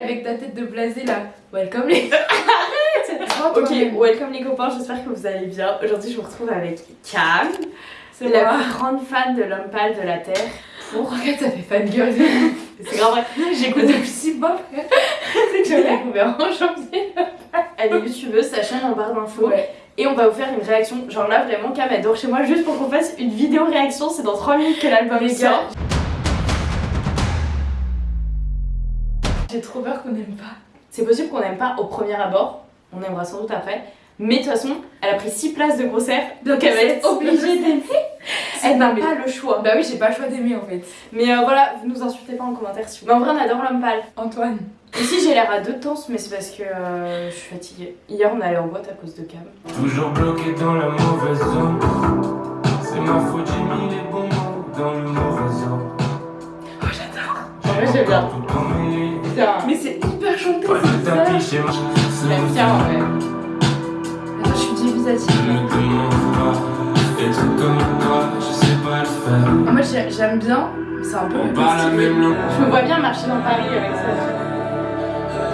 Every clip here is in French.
Avec ta tête de blasé là. Welcome les. Ok, welcome les copains, j'espère que vous allez bien. Aujourd'hui, je vous retrouve avec Cam, C'est la plus grande fan de l'homme pâle de la Terre. Pour regarde, ça fait fangirl. C'est grave vrai. J'écoute depuis 6 mois. C'est que je l'ai découvert en janvier. Elle est youtubeuse, sa chaîne en barre d'infos. Ouais. Et on va vous faire une réaction. Genre là, vraiment, Cam adore chez moi juste pour qu'on fasse une vidéo réaction. C'est dans 3 minutes que l'album sort. J'ai trop peur qu'on n'aime pas. C'est possible qu'on n'aime pas au premier abord. On aimera sans doute après. Mais de toute façon, elle a pris 6 places de concert. Donc elle va être obligée d'aimer. Elle n'a pas le choix. Bah oui, j'ai pas le choix d'aimer en fait. Mais euh, voilà, vous nous insultez pas en commentaire si vous. Mais en vrai, on adore l'homme pâle. Antoine. Ici, j'ai l'air à deux temps, mais c'est parce que euh, je suis fatiguée. Hier, on allait en boîte à cause de Cam. Toujours bloqué dans la mauvaise zone. C'est ma faute, j'ai mis les bons mots dans le mauvais ordre. Oh, j'adore. En vrai, j'aime bien. Dubitative. me demande pas être comme toi, je sais pas le faire. Moi j'ai- j'aime bien, mais c'est un peu On parle la répétitif. même langue. Je me vois bien marcher dans Paris avec ça.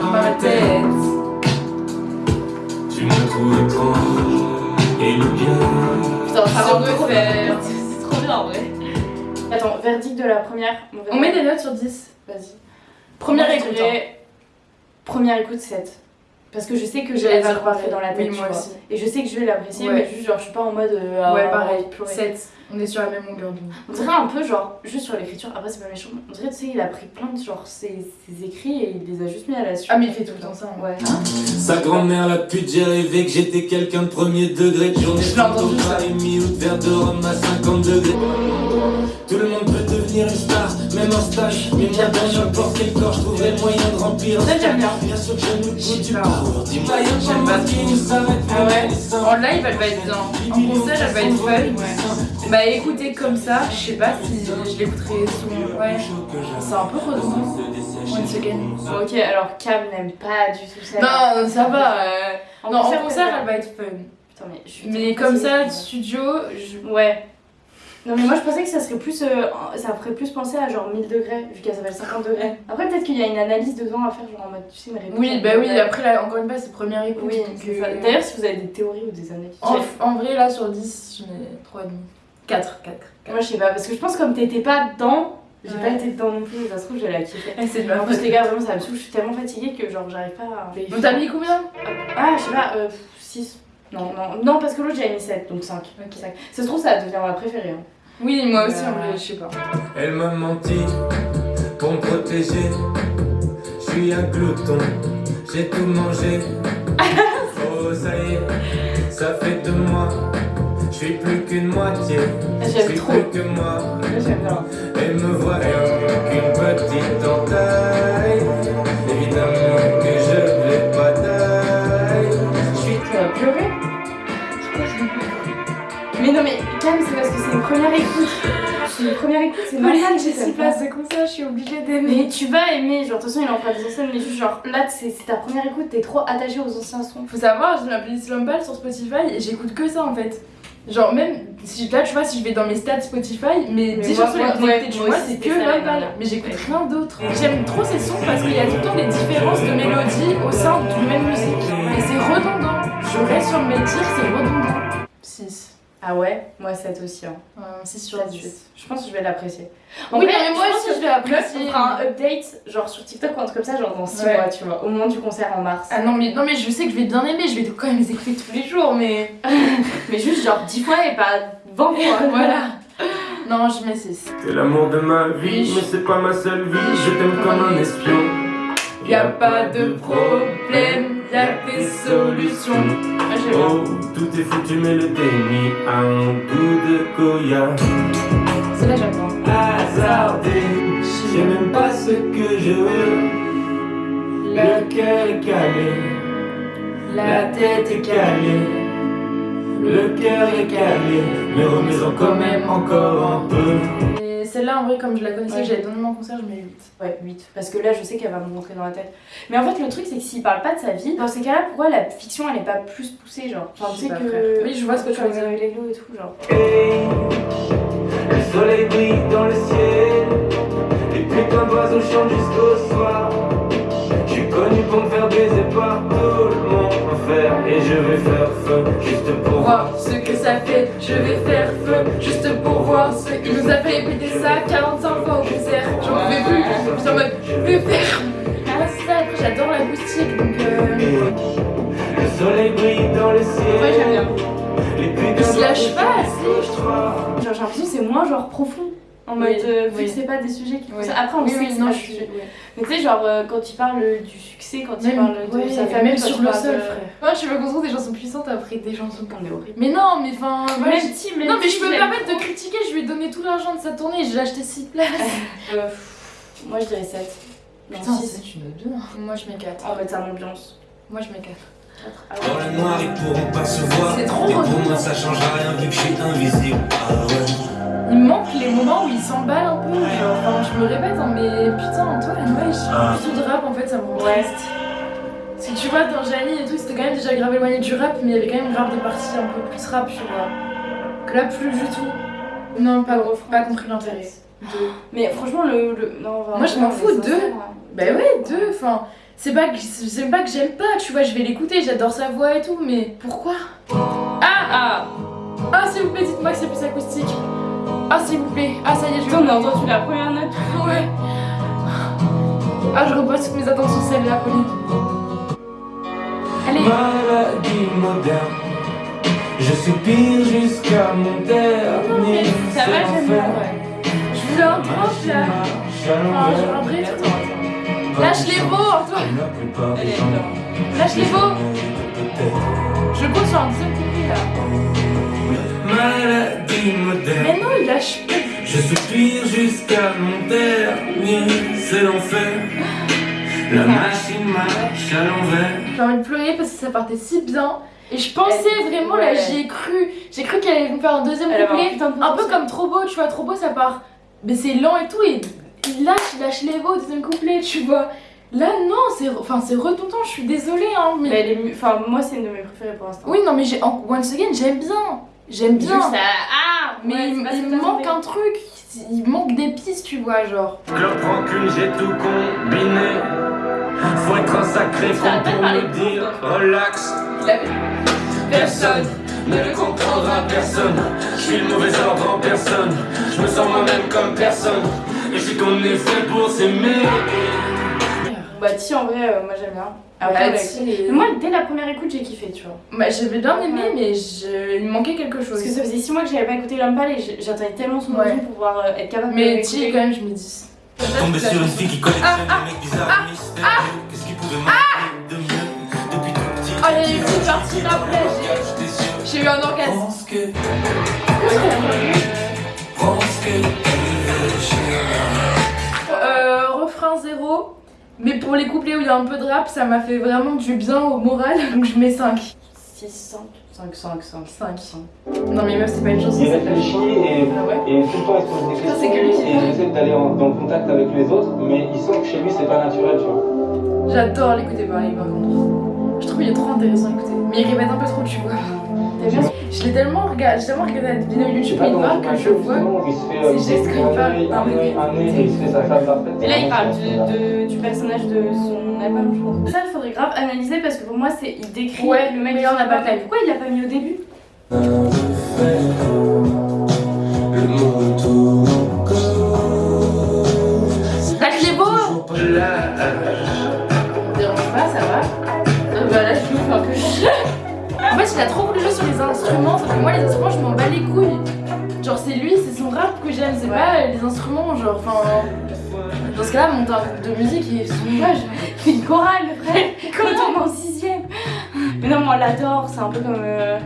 Dans ma tête. Tu me trouves étrange et le bien. Putain. C'est trop bien en vrai. Attends, verdict de la première. On met des notes sur 10. Vas-y. Écoute. suis Première écoute 7. Parce que je sais que J'allais j'allais va dire le rentrer dans la tête. Oui, tu moi vois. aussi. Et je sais que je vais l'apprécier, Ouais. mais juste genre je suis pas en mode. euh, à- ouais, pareil. pleurer. 7. On est sur la même longueur d'onde. On dirait un peu genre, juste sur l'écriture, après c'est pas méchant, on dirait tu sais il a pris plein de genre ses, ses écrits et il les a juste mis à la suite. Ah, mais il fait tout le temps ça. hein. Ouais. Sa grand-mère la pute, j'ai rêvé que j'étais quelqu'un de premier degré. De journée Je l'ai entendu, ça. et mis ou de verre de rhum à 50 degrés. Tout le monde devenir une star, même en stage. Mais bien dans n'importe quel corps, je trouverai le moyen de remplir. Ça, j'aime bien. Bien sûr que je nous sais du pas. parcours. Dis-moi, y'a J'aime pas qui nous s'arrête. Ah ouais? En live, elle va être bien. En concert, elle va être fun. Bah, écoutez comme ça, je sais pas si je l'écouterai souvent. Ouais. C'est un peu redondant. One second. Ok, alors Cam n'aime pas du tout ça. Non, ça va. euh, En Non, en concert, concert, peut-être elle va être fun. Putain, mais je suis Mais comme ça, studio, je... Ouais. Non, mais moi je pensais que ça serait plus. euh, ça ferait plus penser à genre 1000 degrés, vu qu'elle s'appelle 50 degrés. Après, peut-être qu'il y a une analyse dedans à faire, genre en mode, tu sais, une réponse. Oui, bah oui, degrés. après, là, encore une fois, c'est première écoute. Oui, c'est ça. euh, D'ailleurs, si vous avez des théories ou des analyses. En, en vrai, là, sur 10, je mets 3,5. 4, 4. Moi, je sais pas, parce que je pense que comme t'étais pas dedans, j'ai Ouais. pas été dedans non plus, ça se trouve, j'allais la kiffer. c'est En plus, les gars, vraiment, ça me saoule, je suis tellement fatiguée que genre, j'arrive pas à. Donc, t'as mis combien? Ah, je sais pas, euh, 6. Non, non, non, parce que l'autre, j'avais mis 7, donc 5. Ok. Ça se trouve, ça devient ma préférée. Hein. Oui, moi aussi, Euh, en vrai, je sais pas. Elle m'a menti pour me protéger. Je suis un glouton, j'ai tout mangé. Oh, ça y est, ça fait deux mois. Je suis plus qu'une moitié. Je J'aime suis trop. plus que moi. Là, j'aime bien. Elle me voit qu'une petite Cam, c'est parce que c'est une première écoute. C'est une première écoute, c'est que j'ai t'aimes 6 pas. places de concert, je suis obligée d'aimer. Mais tu vas aimer, genre, de toute façon, il en fera des anciennes, mais juste, genre, là, c'est ta première écoute, t'es trop attaché aux anciens sons. Faut savoir, j'ai ma playlist sur Spotify et j'écoute que ça en fait. Genre, même si là, tu vois, si je vais dans mes stats Spotify, mes Mais 10 moi- chansons les plus écoutées mois, aussi, c'est que dernière. Mais j'écoute rien d'autre. J'aime trop ces sons parce qu'il y a tout le temps des différences de mélodie au sein d'une même musique. Et c'est redondant. Je reste sur mes tirs, c'est redondant. 6. Ah ouais Moi, 7 aussi, hein. 6 sur Pas de 10. suite. Je pense que je vais l'apprécier. Oui, vrai, mais moi aussi, je vais apprécier. On fera un update, genre sur TikTok ou un truc comme ça, genre dans 6 Ouais. mois, tu vois, au moment du concert en mars. Ah non mais, non, mais je sais que je vais bien aimer, je vais quand même les écouter tous les jours, mais. Mais juste, genre 10 fois et pas 20 fois. voilà. Non, je mets 6. T'es l'amour de ma vie, mais c'est pas ma seule vie. Je t'aime comme un espion. Y a pas de problème, y a des solutions. Bien. Oh, tout est foutu, mais le déni a un goût de Goya. J'aime bien. Hasardé, je sais même pas ce que je veux. Le cœur est calé, la tête est calée. Le cœur est calé, mais remets-en quand même encore un peu celle-là, en vrai, comme je la connaissais, ouais. j'avais donné mon concert, je mets 8. Ouais, 8. Parce que là, je sais qu'elle va me rentrer dans la tête. Mais en fait, le truc, c'est que s'il parle pas de sa vie, dans ces cas-là, pourquoi la fiction, elle est pas plus poussée, genre? Enfin, tu sais que. Oui, je vois ce que tu veux dire. les et tout, genre. Le soleil brille dans le ciel, les putains d'oiseaux chantent jusqu'au soir. Je suis connu pour me faire baiser par tout le monde je vais faire feu juste pour voir ce que ça fait. Je vais faire feu juste pour voir ce Il nous a fait répéter ça 45 fois au concert. J'en pouvais plus. J'étais en mode, je vais faire. Ah, c'est ça. Après, j'adore l'acoustique donc. Euh... Le soleil brille dans le ciel. Ouais, j'aime bien. Il se lâche pas assez, je trouve. J'ai l'impression que c'est moins genre profond. En mode, Oui, euh, vu oui. que c'est pas des sujets qui. Oui. Après, on Oui, sait oui, que c'est non, pas je des suis. sujets. Mais tu sais, genre, euh, quand il parle du succès, quand il Même, parle de ouais, sa famille, même sur il le sol, de- frère. Moi, je veux qu'on trouve des chansons puissantes après des chansons On est horrible. Mais non, mais enfin. Même si, même Non, mais si je peux me permettre de critiquer. Je lui ai donné tout l'argent de sa tournée. J'ai acheté 6 places. Euh, Moi, je dirais 7. Non, Putain, 6. c'est une bien. Moi, je mets 4. En mode, c'est un ambiance. Moi, je mets 4. Ah Dans le noir, ils pourront pas se voir. C'est trop Et pour moi, ça changera rien vu que je suis invisible. Ah ouais. Il me manque les moments où il s'emballe un peu. Genre, enfin, je me répète, hein, mais putain, Antoine, ouais, je suis de rap en fait, ça me rend Ouais. triste. Parce que tu vois, dans Janie et tout, c'était quand même déjà grave éloigné du rap, mais il y avait quand même grave des parties un peu plus rap, tu vois. Que là, plus du tout. Non, pas, pas compris l'intérêt. Deux. Mais franchement, le. le... Non, vraiment, Moi, je m'en fous, deux. hein. Bah ouais, deux, enfin. C'est pas que c'est pas que j'aime pas, tu vois, je vais l'écouter, j'adore sa voix et tout, mais pourquoi? Ah Ah Ah s'il vous plaît, dites-moi que c'est plus acoustique. Ah s'il vous plaît. Ah ça y est, je a entendu la première note. Ouais. Ah je repose toutes mes attentes sur celle-là, Pauline. Allez. Maladie moderne. Je soupire jusqu'à mon dernier. Ça va, j'aime bien, ouais. Je voulais un drop là. Enfin, un vrai tout. Lâche les mots, Antoine. Lâche les mots. peut-être. Je compte sur un deuxième couplet là. Maladie moderne. Je soupire jusqu'à mon dernier, c'est l'enfer. La machine marche à l'envers. J'ai envie de pleurer parce que ça partait si bien. Et je pensais Elle- vraiment là, j'y ai cru. J'ai cru qu'elle allait nous faire un deuxième couplet. Un peu comme trop beau, tu vois, trop beau ça part. Mais c'est lent et tout, et il lâche, il lâche les mots au deuxième couplet, tu vois. Là, non, c'est enfin, c'est redondant, je suis désolée, hein. Mais... Enfin, moi, c'est une de mes préférées pour l'instant. Oui, non, mais Once Again, j'aime bien. J'aime bien. Juste, Ah Mais ouais, il, il manque un truc. Il manque des pistes, tu vois, genre. Club rancune, j'ai tout combiné. Faut être un sacré a pour me de dire relax. Personne ne le comprendra, personne. Je suis le mauvais ordre en personne. Je me sens moi-même comme personne. Et je sais qu'on est fait pour s'aimer. Bah, Ti, en vrai, euh, moi, j'aime bien. Après, Bah, Mais Moi, dès la première écoute, j'ai kiffé, tu vois. Bah, j'avais bien aimé, Ouais. mais je... il me manquait quelque chose. Parce que ça faisait 6 mois que j'avais pas écouté Lampal et j'attendais tellement son Ouais. pour pouvoir euh, être capable Mais de Ti, l'écouter. quand même, je me dis. Tombé sur une fille qui collectionne Ah, les mecs bizarres et mystérieux. Qu'est-ce qui pouvait manquer de mieux depuis tout petit? Ah, il y a eu une petite partie après. J'ai eu un orgasme. Pense que, pense que Euh, refrain zéro. Mais pour les couplets où il y a un peu de rap, ça m'a fait vraiment du bien au moral. Donc je mets 5. 6, 5, 5, 5, 5. 5. Non mais meuf, c'est pas une chanson. Il réfléchit et, Ah ouais et tout le temps il se pose des questions que lui qui et il essaie d'aller en, dans le contact avec les autres, mais il sent que chez lui c'est pas naturel, tu vois. J'adore l'écouter parler par contre. Je trouve qu'il est trop intéressant à écouter. Mais il répète un peu trop, tu vois. Bien Je l'ai tellement regardé, j'ai tellement regardé la vidéo YouTube voir tu que je vois. sinon, il se fait c'est euh, un œil, Non, un mais-. Et là, il parle du, vraiment de- du personnage de son album, je pense. Ça, il faudrait grave analyser parce que pour moi, c'est il décrit Ouais, le mec mais qui on a pas pas fait. Pourquoi il l'a pas mis au début? Instruments, sauf que moi, les instruments, je m'en bats les couilles. Genre, c'est lui, c'est son rap que j'aime, c'est Ouais. pas les instruments, genre, enfin. Dans ce cas-là, monter un groupe de musique et son image. C'est une chorale, frère Quand on est en 6ème Mais non, moi, on l'adore, c'est un peu comme euh,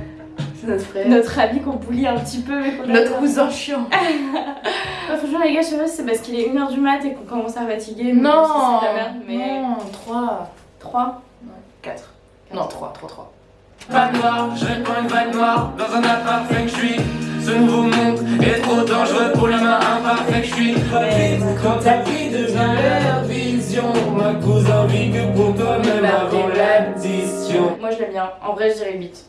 C'est notre frère. notre ami qu'on bully un petit peu, mais Notre cousin chiant. Franchement, les gars, je sais pas si c'est parce qu'il est 1h du mat et qu'on commence à fatiguer. Non, c'est la merde, mais non, 3, 3. 4. Non, 3, 3, 3. Vague noire, je répands une vague noire dans un appart feng shui. Ce nouveau monde est trop dangereux pour l'humain imparfait que je suis. Quand ta vie devient leur vision, ma cousin vit que pour toi-même avant l'addition. Moi, je l'aime bien. En vrai, je dirais 8.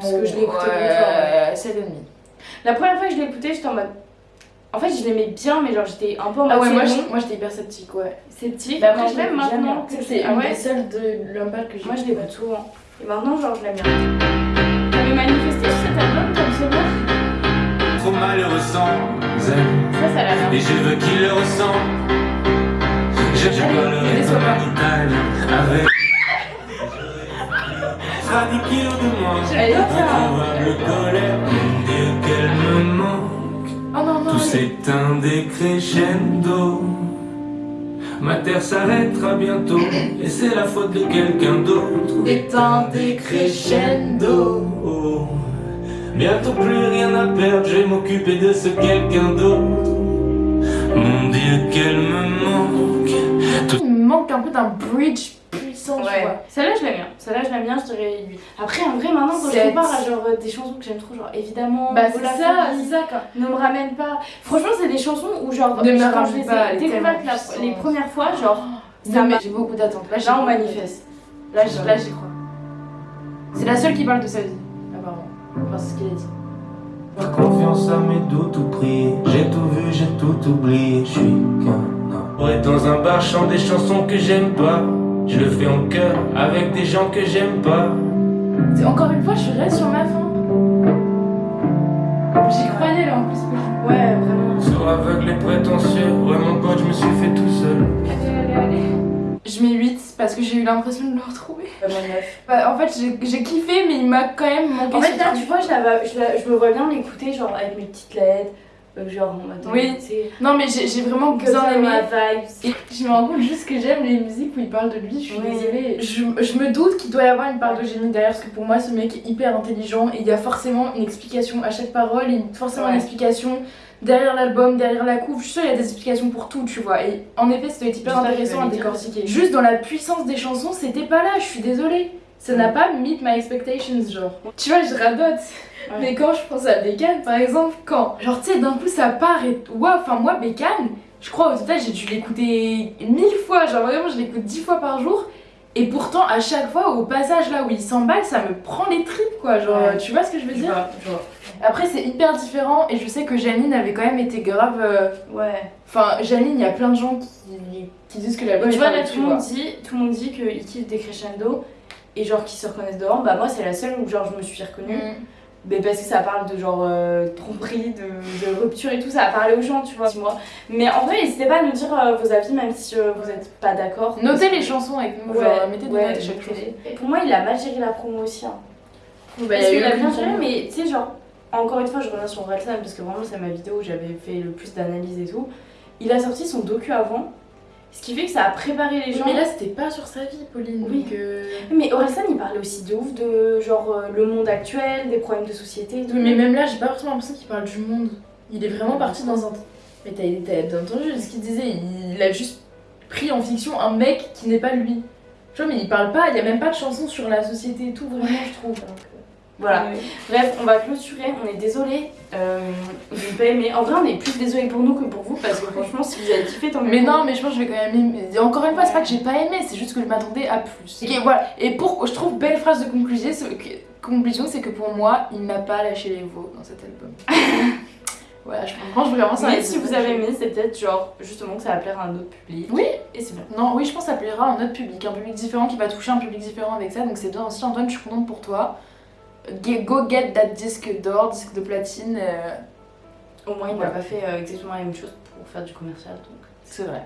Parce que je l'ai écouté ouais, 7 et demi. La première fois que je l'ai écouté, j'étais en mode. En fait, je l'aimais bien, mais genre j'étais un peu en Ah mode ouais, moi je- j'étais hyper sceptique, ouais. sceptique. Mais après, je l'aime maintenant. c'est Ah une ouais, des seules de Lumpal que j'ai. Moi je l'écoute souvent. Et maintenant, genre, je l'aime bien. T'avais manifesté sur cet album, le souvenir Trop malheureux sans Ça, ça l'a. Et je veux qu'il le ressent Je comme pas. un italien Avec 10 kilos de moins J'adore ça. Colère Mon Dieu qu'elle me manque Oh non, non, Tout s'éteint Ma terre s'arrêtera bientôt Et c'est la faute de quelqu'un d'autre Éteint des crescendo. Oh, Bientôt plus rien à perdre, je vais m'occuper de ce quelqu'un d'autre. Mon Dieu, qu'elle me manque. Il me manque un peu d'un bridge puissant, tu Ouais. vois. Celle-là, je l'aime bien. Celle-là, je l'aime bien, je dirais lui. Après, en vrai, maintenant, quand je compare à genre euh, des chansons que j'aime trop, genre évidemment, Bah c'est ça, c'est ça quoi. Ne me ramène pas. Franchement, c'est des chansons où, genre, Ne me quand je les ai découvertes les premières fois, genre, ça Non, mais m'a. j'ai beaucoup d'attentes. Là, on manifeste. Là, j'y crois. C'est la seule qui parle de sa vie, apparemment. Enfin, c'est ce qu'il a dit. Faire confiance à mes doutes ou prier. J'ai tout vu, j'ai tout oublié. Je suis qu'un homme. Dans un bar, chante des chansons que j'aime pas. Je le fais en chœur avec des gens que j'aime pas. C'est- Encore une fois, je reste sur ma fin. J'y croyais là en plus. Ouais, vraiment. Sur aveugle et prétentieux. Ouais, mon pote, je me suis fait tout seul. Allez, allez, allez. Je mets 8 parce que j'ai eu l'impression de le retrouver. Vraiment neuf. Bah, en fait, j'ai kiffé, mais il m'a quand même manqué. En fait, là, tu vois, je, la- je, la- je me vois bien l'écouter, genre, avec mes petites lettres, genre, en mode. Oui. tu sais, Non, mais j'ai vraiment que bien aimé. Et je me rends compte juste que j'aime les musiques où il parle de lui, je suis Oui. désolée. Je, je me doute qu'il doit y avoir une part de génie derrière, parce que pour moi, ce mec est hyper intelligent et il y a forcément une explication à chaque parole, et forcément Ouais. une explication derrière l'album, derrière la couve. Je suis sûre qu'il y a des explications pour tout, tu vois. Et en effet, être hyper intéressant à décortiquer. Juste dans la puissance des chansons, c'était pas là, je suis désolée. Ça n'a pas meet my expectations, genre. Tu vois, je radote. Ouais. Mais quand je pense à Bécane, par exemple, quand, genre, tu sais, d'un coup ça part et. Waouh, enfin, moi, Bécane, je crois au total, j'ai dû l'écouter mille fois, genre vraiment, je l'écoute dix fois par jour. Et pourtant, à chaque fois, au passage là où il s'emballe, ça me prend les tripes, quoi. Genre, Ouais. tu vois ce que je veux dire? vois, je vois. Après, c'est hyper différent et je sais que Janine avait quand même été grave. euh, Ouais. Enfin, Janine, il y a plein de gens qui, qui disent que l'album tu est vois, là, tout le monde dit, tout le monde dit qu'ils kiffent des crescendo et genre qu'ils se reconnaissent dedans. Bah, moi, c'est la seule où, genre, je me suis reconnue. Mm. Mais parce que ça parle de genre euh, tromperie, de, de rupture et tout, ça a parlé aux gens, tu vois. Moi. Mais en vrai, n'hésitez pas à nous dire euh, vos avis, même si euh, vous n'êtes pas d'accord. Notez les chansons avec nous, Ouais, genre, mettez des ouais, notes à chaque. Et Pour moi, il a mal géré la promo aussi. Hein. Bah, parce qu'il a bien géré, promo. mais tu sais, genre, encore une fois, je reviens sur Orelsan parce que vraiment, c'est ma vidéo où j'avais fait le plus d'analyse et tout. Il a sorti son docu avant, ce qui fait que ça a préparé les gens. Mais là, c'était pas sur sa vie, Pauline. Oui. donc, euh, Mais Orelsan, il parlait aussi de ouf de genre euh, le monde actuel, des problèmes de société tout. Oui, mais même là, j'ai pas forcément l'impression qu'il parle du monde. Il est vraiment parti dans un. Mais t'as entendu ce qu'il disait? Il a juste pris en fiction un mec qui n'est pas lui. Tu vois, mais il parle pas, il y a même pas de chanson sur la société et tout, vraiment, je trouve. Donc, Voilà. Bref, on va clôturer. On est désolé euh, aimer. En vrai, on est plus désolé pour nous que pour vous parce que franchement, si vous avez kiffé, tant mieux Mais non, mais je pense que je vais quand même aimer. Encore une fois, c'est pas que j'ai pas aimé, c'est juste que je m'attendais à plus. Et voilà. Et pour, je trouve belle phrase de conclusion, c'est que, conclusion, c'est que pour moi, il n'a pas lâché les veaux dans cet album. voilà, je pense vraiment ça. Mais si vous avez aimé, c'est peut-être genre justement que ça va plaire à un autre public. Oui. Et c'est bien. Non, oui, je pense que ça plaira à un autre public, un public différent qui va toucher un public différent avec ça. Donc c'est bien aussi, Antoine, je suis contente pour toi. Go get that disque d'or, disque de platine. euh, Au moins, il n'a pas fait euh, exactement la même chose pour faire du commercial. Donc. c'est vrai.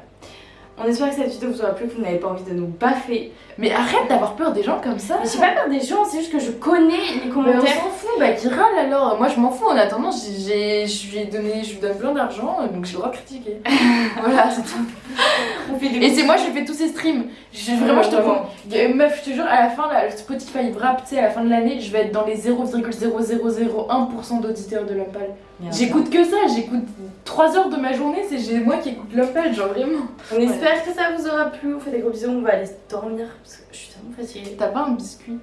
On espère que cette vidéo vous aura plu, que vous n'avez pas envie de nous baffer. Mais arrête d'avoir peur des gens comme ça. J'ai pas peur des gens, c'est juste que je connais les Mais on commentaires. s'en fout, bah qui râle alors Moi je m'en fous, en attendant, j'ai- je lui ai donné, je lui donne plein d'argent, donc j'ai le droit de critiquer. voilà, c'est tout. Et c'est moi, je fais tous ces streams. Vraiment, je te promets. Meuf, je te jure, à la fin, là, Spotify Wrap, tu sais, à la fin de l'année, je vais être dans les 0,0001% d'auditeurs de. Merde. J'écoute que ça, j'écoute 3 heures de ma journée, c'est moi qui écoute Lumpal, genre vraiment. On espère que ça vous aura plu. On fait des gros bisous. On va aller dormir parce que je suis tellement fatiguée. T'as pas un biscuit?